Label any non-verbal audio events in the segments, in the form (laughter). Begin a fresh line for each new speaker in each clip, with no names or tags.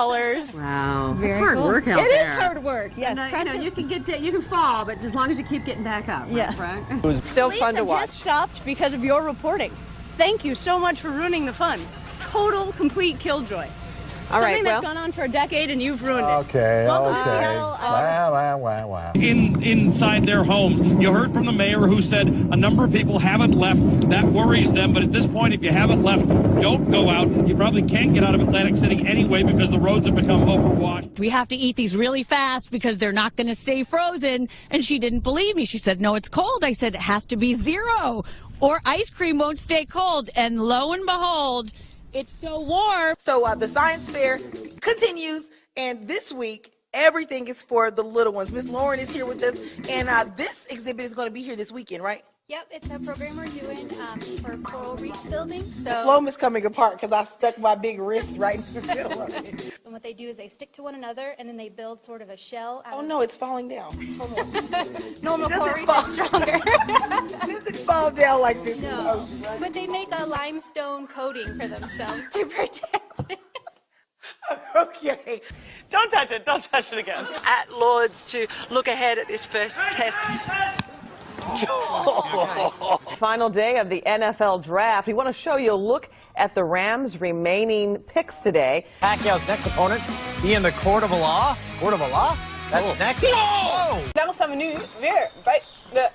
Colors.
Wow.
Very
hard
cool.
work out
It is
there.
hard work. Yes.
And, uh, you know, you can get you can fall, but as long as you keep getting back up. right,
Yeah.
Frank?
It was still
Police
fun to
have
watch.
just stopped because of your reporting. Thank you so much for ruining the fun. Total, complete killjoy.
All right,
Something
well,
that's gone on for a decade and you've ruined it.
Okay,
Welcome to
okay.
Seattle. Uh,
Wow, wow, wow, wow.
in inside their homes. You heard from the mayor who said a number of people haven't left. That worries them. But at this point, if you haven't left, don't go out. You probably can't get out of Atlantic City anyway because the roads have become overwashed.
we have to eat these really fast because they're not going to stay frozen. And she didn't believe me. She said, no, it's cold. I said, it has to be zero or ice cream won't stay cold. And lo and behold, it's so warm.
So uh, the science fair continues, and this week everything is for the little ones. Miss Lauren is here with us, and uh, this exhibit is going to be here this weekend, right?
Yep, it's a program we're doing um, for coral reef building.
So The
So,
floam is coming apart because I stuck my big wrist right in the middle of it. (laughs)
and what they do is they stick to one another, and then they build sort of a shell. Out
Oh
of
no, it's falling down. (laughs)
Normal
Does
coral reef
fall-
is stronger. (laughs)
It doesn't fall down like this.
no, but they make a limestone coating for themselves to (laughs) protect it.
Okay.
don't touch it. Don't touch it again. At Lords to look ahead at this first test. (laughs) Final day of the NFL draft. We want to show you a look at the Rams' remaining picks today.
Pacquiao's next opponent be in the court of law. Court of law? That's next. Whoa!
Dans sa venue, vers, right, le-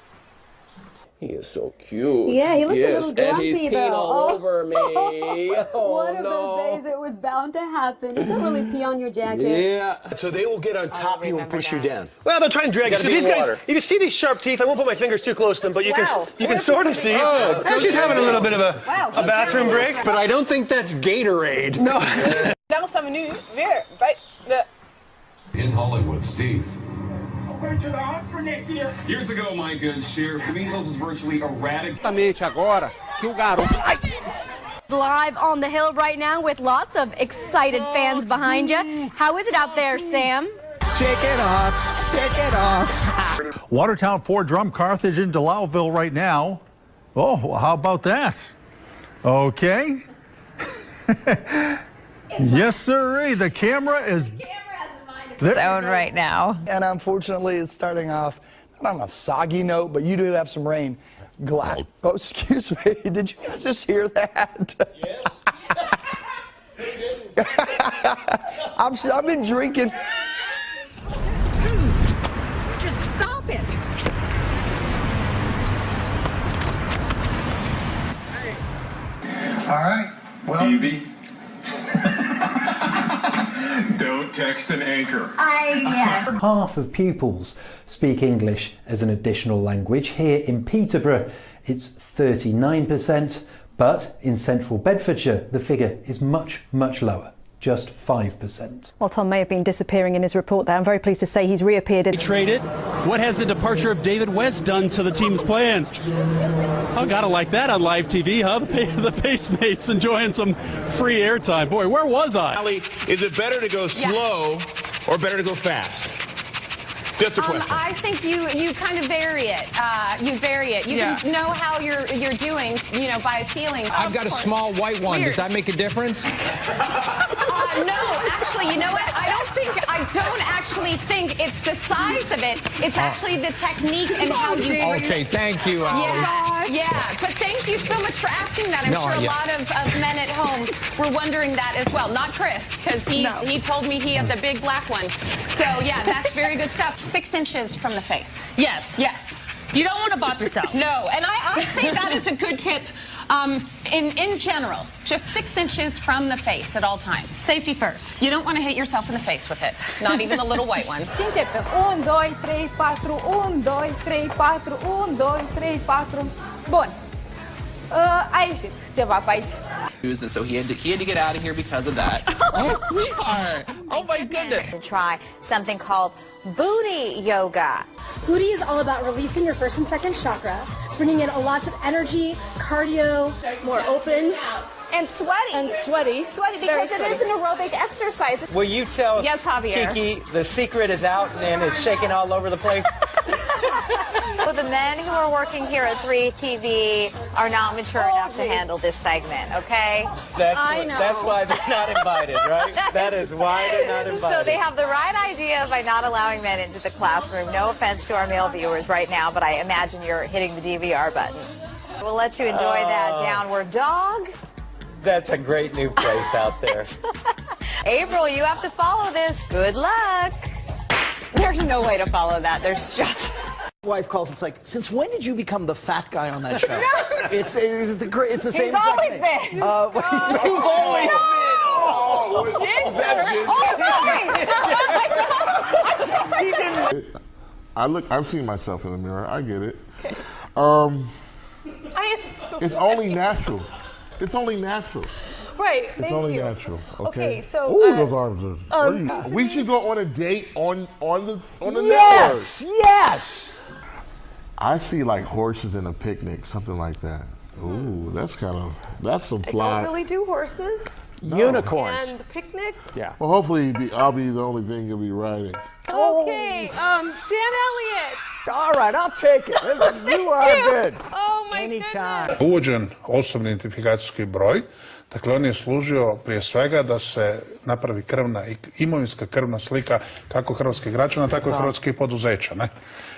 He is so cute.
Yeah, he looks a little grumpy
and he's peeing
though.
all
Oh.
over me. Oh, (laughs)
One of oh,
no.
those days it was bound to happen. Is that really pee on your jacket?
Yeah. So they will get on top of you and push you down.
Well, they'll try and drag you.
Gotta
So
be
these
in
guys,
water.
if you see these sharp teeth, I won't put my fingers too close to them, but you
Wow.
can you can sort of see.
Oh,
Oh, she's having a little bit of a,
Wow,
a bathroom break.
But I don't think that's Gatorade.
No.
dans sa venue, vers,
In Hollywood, Steve.
Years ago, my good share, measles was virtually eradicated.
Exatamente agora que o garoto.
Live on the hill right now with lots of excited fans behind you. How is it out there, Sam?
Shake it off. Shake it off.
Watertown Fort Drum Carthage in Delisle right now. Oh, how about that? Okay. (laughs) yes, sir. The camera is. There
Zone right now.
And unfortunately, it's starting off not on a soggy note, but you do have some rain. Glad. Oh, (laughs) excuse me. Did you guys just hear that? (laughs) I'm, s- I've been drinking.
Just stop it.
All right. Well,
TV. Text an anchor. (laughs)
Half of pupils speak English as an additional language. Here in Peterborough, it's 39%, but in central Bedfordshire, the figure is much, much lower, just 5%.
Well, Tom may have been disappearing in his report there. I'm very pleased to say he's reappeared.
Traded. What has the departure of David West done to the team's plans? I gotta like that on live TV, huh? (laughs) The, pa- the Pacemates enjoying some free airtime. Boy, where was I?
Ali, Is it better to go slow or better to go fast? Just a
Um,
question.
I think you you kind of vary it. Uh, you vary it. You
Yeah.
can know how you're you're doing, you know, by feeling.
I've got a small white one. Does that make a difference? (laughs)
Uh, no, actually, you know what? I don't think I don't actually think it's the size of it. It's actually the technique and how you. bring
Okay, thank you, Allie.
Yeah, yeah. But thank you so much for asking that. I'm
No,
sure a
yeah.
lot of, of men at home were wondering that as well. Not Chris, because he he told me he had the big black one. So yeah, that's very good stuff. Six inches from the face.
Yes.
Yes.
You don't want to bop yourself.
No, and I, I say that is a good tip um, in, in general. Just six inches from the face at all times.
Safety first.
You don't want to hit yourself in the face with it, not even the little white ones. (laughs)
Sim, tipo, dois, três, quatro, um, dois, três, quatro, um, dois, três, quatro. Bun. Uh, aici, ceva pe aici.
And so he had to he had to get out of here because of that. (laughs) oh, sweetheart. Oh my goodness.
To Try something called booty yoga.
Booty is all about releasing your first and second chakra, bringing in a lot of energy, cardio, more open,
And sweaty.
and sweaty.
sweaty because it is an aerobic exercise.
Will you tell
Yes, Javier.
Kiki the secret is out and it's shaking all over the place? (laughs)
Well, the men who are working here at 3TV
are not mature enough to handle this segment, okay?
That's,
I
what-
know.
that's why they're not invited, right? (laughs) that is why they're not invited.
So they have the right idea by not allowing men into the classroom. No offense to our male viewers right now, but I imagine you're hitting the DVR button. We'll let you enjoy that
Oh.
downward dog.
That's a great new place out there. (laughs)
April, you have to follow this. Good luck.
There's no way to follow that. There's just.
Wife calls. It's like, since when did you become the fat guy on that show? (laughs) it's it's the great. It's the same
He's
exact
always
thing.
been.
Uh, (laughs)
He's always
I look. I've seen myself in the mirror. I get it. Um,
I am so
it's only natural. It's only natural.
Right,
It's
thank
only
you.
natural. Okay.
Okay, so,
Ooh,
uh,
those arms are.
um,
where are you- we should go on a date on on the on the
Yes,
network.
yes.
I see like horses in a picnic, something like that. Ooh, that's kind of that's some
I
fly.
don't really do horses.
Unicorns.
And picnics.
Yeah. Well, hopefully be, I'll be the only thing you'll be riding.
Okay, um, Dan Elliott.
All right, I'll take it. (laughs) You are
Thank you.
good. Anytime.
Uvođen osobni identifikacijski broj, dakle on je služio prije svega da se napravi krvna i imovinska krvna slika kako hrvatskih građana, tako i hrvatskih poduzeća. Ne?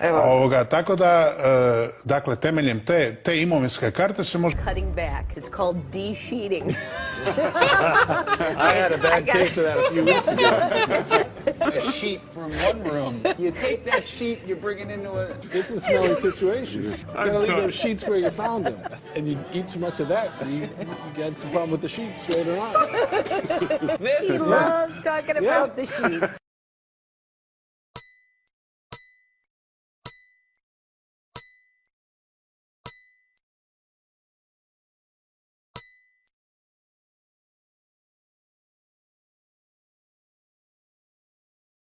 Evo.
Ovoga, tako da, e, dakle, temeljem te, te imovinske karte se može...
Cutting back. It's called de-sheeting. (laughs)
I had a bad case of that a few weeks ago. (laughs)
a sheet from one room. You take that sheet, you bring it into a. This is a smelly situation. You gotta leave those sheets where you found them. And you eat too much of that, you, you get some problem with the sheets later on.
he loves talking about the sheets.